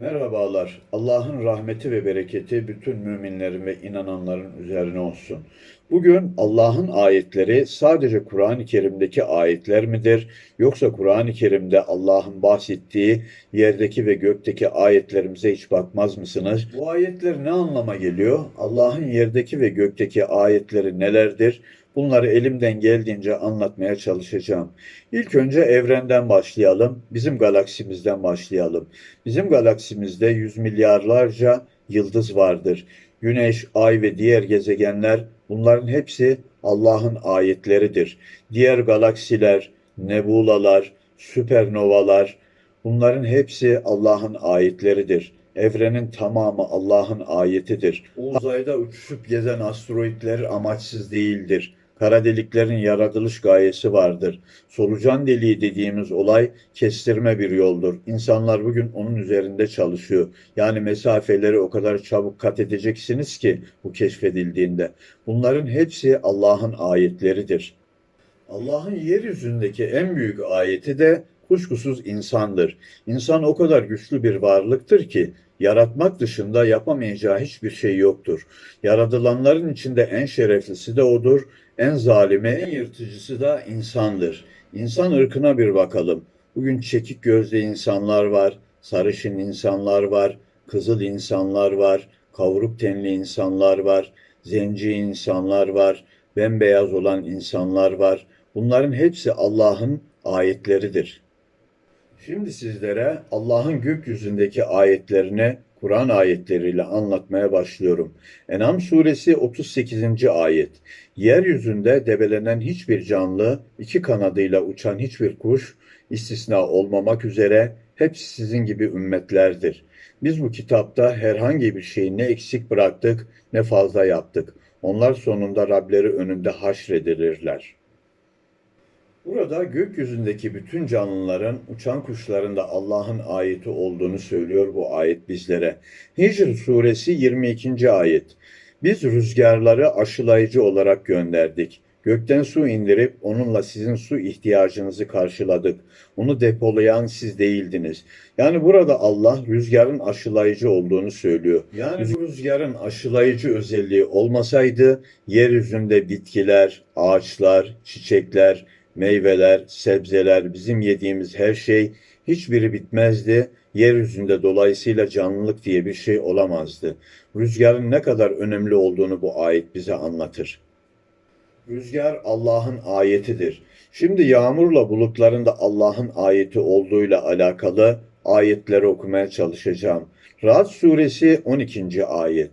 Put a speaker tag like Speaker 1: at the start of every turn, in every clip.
Speaker 1: Merhabalar. Allah'ın rahmeti ve bereketi bütün müminlerin ve inananların üzerine olsun. Bugün Allah'ın ayetleri sadece Kur'an-ı Kerim'deki ayetler midir? Yoksa Kur'an-ı Kerim'de Allah'ın bahsettiği yerdeki ve gökteki ayetlerimize hiç bakmaz mısınız? Bu ayetler ne anlama geliyor? Allah'ın yerdeki ve gökteki ayetleri nelerdir? Bunları elimden geldiğince anlatmaya çalışacağım. İlk önce evrenden başlayalım. Bizim galaksimizden başlayalım. Bizim galaksimizde yüz milyarlarca yıldız vardır. Güneş, ay ve diğer gezegenler bunların hepsi Allah'ın ayetleridir. Diğer galaksiler, nebulalar, süpernovalar bunların hepsi Allah'ın ayetleridir. Evrenin tamamı Allah'ın ayetidir. Uzayda uçuşup gezen asteroidler amaçsız değildir. Kara deliklerin yaratılış gayesi vardır. Solucan deliği dediğimiz olay kestirme bir yoldur. İnsanlar bugün onun üzerinde çalışıyor. Yani mesafeleri o kadar çabuk kat edeceksiniz ki bu keşfedildiğinde. Bunların hepsi Allah'ın ayetleridir. Allah'ın yeryüzündeki en büyük ayeti de kuşkusuz insandır. İnsan o kadar güçlü bir varlıktır ki yaratmak dışında yapamayacağı hiçbir şey yoktur. Yaratılanların içinde en şereflisi de odur, en zalimi, en yırtıcısı da insandır. İnsan ırkına bir bakalım. Bugün çekik gözlü insanlar var, sarışın insanlar var, kızıl insanlar var, kavruk tenli insanlar var, zenci insanlar var, bembeyaz olan insanlar var. Bunların hepsi Allah'ın ayetleridir. Şimdi sizlere Allah'ın gökyüzündeki ayetlerini Kur'an ayetleriyle anlatmaya başlıyorum. En'am suresi 38. ayet. Yeryüzünde debelenen hiçbir canlı, iki kanadıyla uçan hiçbir kuş, istisna olmamak üzere hepsi sizin gibi ümmetlerdir. Biz bu kitapta herhangi bir şeyi ne eksik bıraktık ne fazla yaptık. Onlar sonunda Rableri önünde haşredilirler.'' Burada gökyüzündeki bütün canlıların, uçan kuşların da Allah'ın ayeti olduğunu söylüyor bu ayet bizlere. Hicr suresi 22. ayet. Biz rüzgarları aşılayıcı olarak gönderdik. Gökten su indirip onunla sizin su ihtiyacınızı karşıladık. Onu depolayan siz değildiniz. Yani burada Allah rüzgarın aşılayıcı olduğunu söylüyor. Yani bu rüzgarın aşılayıcı özelliği olmasaydı yeryüzünde bitkiler, ağaçlar, çiçekler, meyveler, sebzeler, bizim yediğimiz her şey hiçbiri bitmezdi. Yeryüzünde dolayısıyla canlılık diye bir şey olamazdı. Rüzgarın ne kadar önemli olduğunu bu ayet bize anlatır. Rüzgar Allah'ın ayetidir. Şimdi yağmurla bulutların da Allah'ın ayeti olduğuyla alakalı ayetleri okumaya çalışacağım. Ra'd suresi 12. ayet.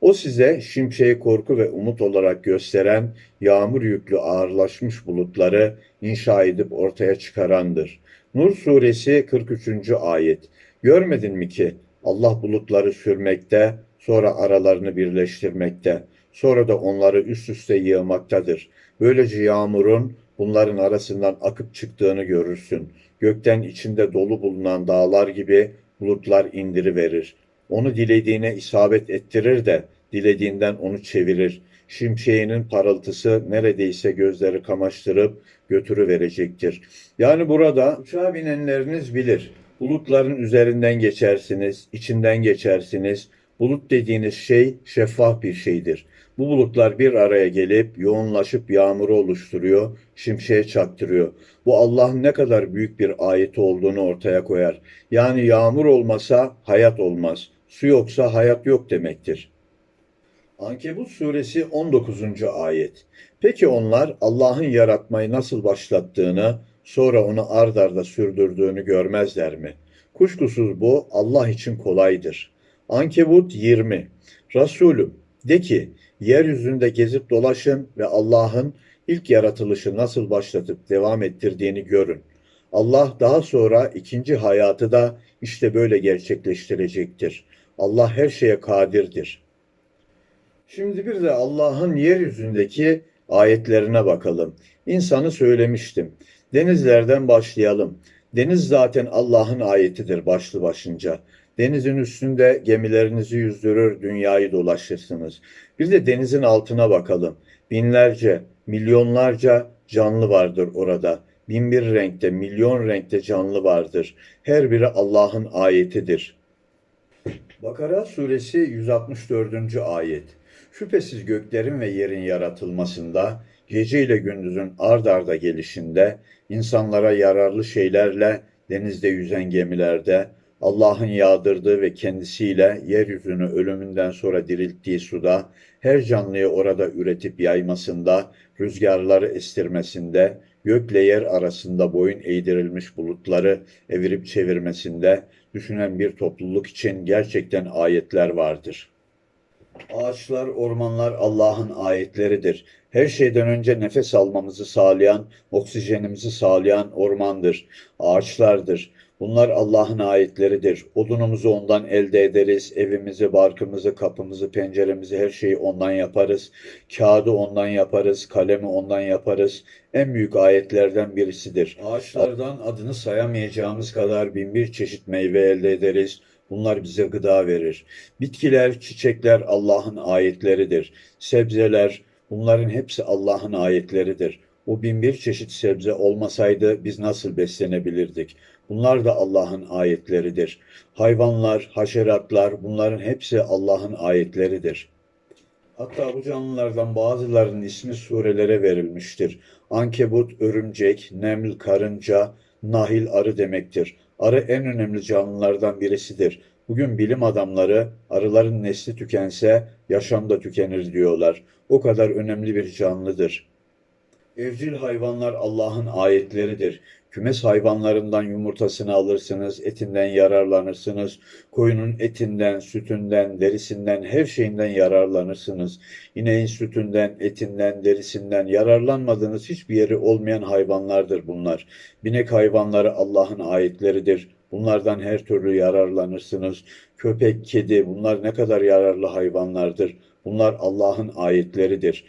Speaker 1: O size şimşeği korku ve umut olarak gösteren yağmur yüklü ağırlaşmış bulutları inşa edip ortaya çıkarandır. Nur suresi 43. ayet. Görmedin mi ki Allah bulutları sürmekte, sonra aralarını birleştirmekte, sonra da onları üst üste yığmaktadır. Böylece yağmurun bunların arasından akıp çıktığını görürsün. Gökten içinde dolu bulunan dağlar gibi bulutlar indiri verir. Onu dilediğine isabet ettirir de dilediğinden onu çevirir. Şimşeğinin parıltısı neredeyse gözleri kamaştırıp götürü verecektir. Yani burada uçağa binenleriniz bilir. Bulutların üzerinden geçersiniz, içinden geçersiniz. Bulut dediğiniz şey şeffaf bir şeydir. Bu bulutlar bir araya gelip yoğunlaşıp yağmuru oluşturuyor, şimşeğe çaktırıyor. Bu Allah'ın ne kadar büyük bir ayeti olduğunu ortaya koyar. Yani yağmur olmasa hayat olmaz. Su yoksa hayat yok demektir. Ankebut suresi 19. ayet. Peki onlar Allah'ın yaratmayı nasıl başlattığını, sonra onu ard arda sürdürdüğünü görmezler mi? Kuşkusuz bu Allah için kolaydır. Ankebut 20. Resulüm de ki yeryüzünde gezip dolaşın ve Allah'ın ilk yaratılışı nasıl başlatıp devam ettirdiğini görün. Allah daha sonra ikinci hayatı da işte böyle gerçekleştirecektir. Allah her şeye kadirdir. Şimdi bir de Allah'ın yeryüzündeki ayetlerine bakalım. İnsanı söylemiştim. Denizlerden başlayalım. Deniz zaten Allah'ın ayetidir başlı başınca. Denizin üstünde gemilerinizi yüzdürür, dünyayı dolaşırsınız. Bir de denizin altına bakalım. Binlerce, milyonlarca canlı vardır orada. Bin bir renkte, milyon renkte canlı vardır. Her biri Allah'ın ayetidir. Bakara suresi 164. ayet. Şüphesiz göklerin ve yerin yaratılmasında, gece ile gündüzün ard arda gelişinde, insanlara yararlı şeylerle denizde yüzen gemilerde, Allah'ın yağdırdığı ve kendisiyle yeryüzünü ölümünden sonra dirilttiği suda, her canlıyı orada üretip yaymasında, rüzgarları estirmesinde, gökle yer arasında boyun eğdirilmiş bulutları evirip çevirmesinde, düşünen bir topluluk için gerçekten ayetler vardır. Ağaçlar, ormanlar Allah'ın ayetleridir. Her şeyden önce nefes almamızı sağlayan, oksijenimizi sağlayan ormandır, ağaçlardır. Bunlar Allah'ın ayetleridir. Odunumuzu ondan elde ederiz. Evimizi, barkımızı, kapımızı, penceremizi, her şeyi ondan yaparız. Kağıdı ondan yaparız. Kalemi ondan yaparız. En büyük ayetlerden birisidir. Ağaçlardan adını sayamayacağımız kadar bin bir çeşit meyve elde ederiz. Bunlar bize gıda verir. Bitkiler, çiçekler Allah'ın ayetleridir. Sebzeler, bunların hepsi Allah'ın ayetleridir. O bin bir çeşit sebze olmasaydı biz nasıl beslenebilirdik? Bunlar da Allah'ın ayetleridir. Hayvanlar, haşeratlar bunların hepsi Allah'ın ayetleridir. Hatta bu canlılardan bazılarının ismi surelere verilmiştir. Ankebut, örümcek, neml, karınca, nahil, arı demektir. Arı en önemli canlılardan birisidir. Bugün bilim adamları arıların nesli tükense yaşam da tükenir diyorlar. O kadar önemli bir canlıdır. Evcil hayvanlar Allah'ın ayetleridir. Kümes hayvanlarından yumurtasını alırsınız, etinden yararlanırsınız. Koyunun etinden, sütünden, derisinden, her şeyinden yararlanırsınız. İneğin sütünden, etinden, derisinden yararlanmadığınız hiçbir yeri olmayan hayvanlardır bunlar. Binek hayvanları Allah'ın ayetleridir. Bunlardan her türlü yararlanırsınız. Köpek, kedi bunlar ne kadar yararlı hayvanlardır. Bunlar Allah'ın ayetleridir.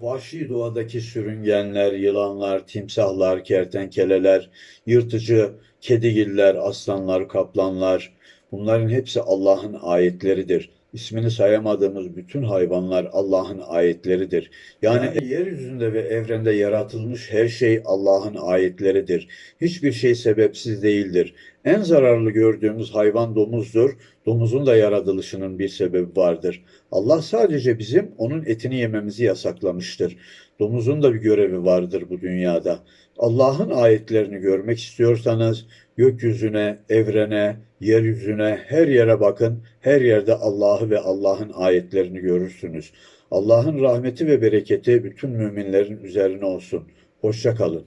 Speaker 1: Vahşi doğadaki sürüngenler, yılanlar, timsahlar, kertenkeleler, yırtıcı kedigiller, aslanlar, kaplanlar bunların hepsi Allah'ın ayetleridir. İsmini sayamadığımız bütün hayvanlar Allah'ın ayetleridir. Yani, yani yeryüzünde ve evrende yaratılmış her şey Allah'ın ayetleridir. Hiçbir şey sebepsiz değildir. En zararlı gördüğümüz hayvan domuzdur. Domuzun da yaratılışının bir sebebi vardır. Allah sadece bizim onun etini yememizi yasaklamıştır. Domuzun da bir görevi vardır bu dünyada. Allah'ın ayetlerini görmek istiyorsanız gökyüzüne, evrene, yeryüzüne, her yere bakın. Her yerde Allah'ı ve Allah'ın ayetlerini görürsünüz. Allah'ın rahmeti ve bereketi bütün müminlerin üzerine olsun. Hoşça kalın.